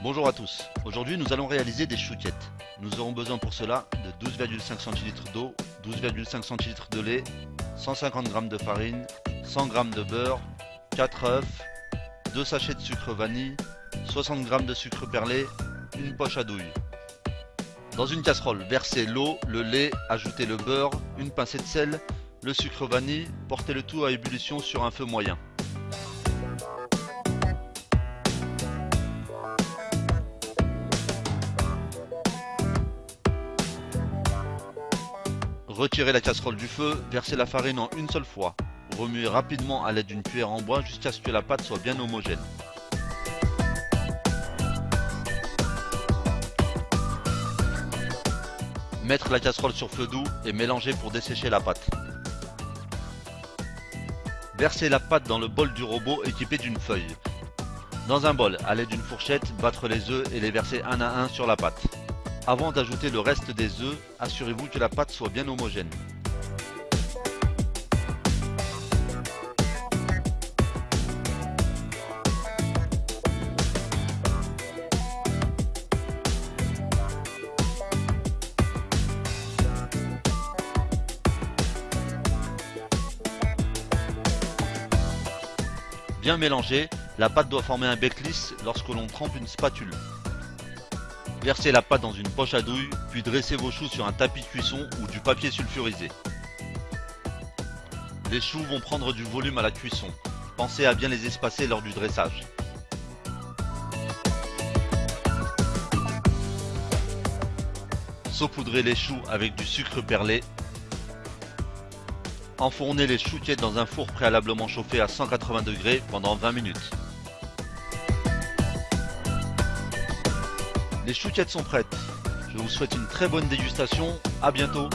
Bonjour à tous, aujourd'hui nous allons réaliser des chouquettes. Nous aurons besoin pour cela de 12,5 centilitres d'eau, 12,5 centilitres de lait, 150 g de farine, 100 g de beurre, 4 œufs, 2 sachets de sucre vanille, 60 g de sucre perlé, une poche à douille. Dans une casserole, versez l'eau, le lait, ajoutez le beurre, une pincée de sel, le sucre vanille, portez le tout à ébullition sur un feu moyen. Retirez la casserole du feu, versez la farine en une seule fois. Remuez rapidement à l'aide d'une cuillère en bois jusqu'à ce que la pâte soit bien homogène. Mettre la casserole sur feu doux et mélanger pour dessécher la pâte. Versez la pâte dans le bol du robot équipé d'une feuille. Dans un bol, à l'aide d'une fourchette, battre les œufs et les verser un à un sur la pâte. Avant d'ajouter le reste des œufs, assurez-vous que la pâte soit bien homogène. Bien mélanger, la pâte doit former un bec lisse lorsque l'on trempe une spatule. Versez la pâte dans une poche à douille, puis dressez vos choux sur un tapis de cuisson ou du papier sulfurisé. Les choux vont prendre du volume à la cuisson. Pensez à bien les espacer lors du dressage. Saupoudrez les choux avec du sucre perlé. Enfournez les chouquettes dans un four préalablement chauffé à 180 degrés pendant 20 minutes. Les chouquettes sont prêtes. Je vous souhaite une très bonne dégustation. À bientôt.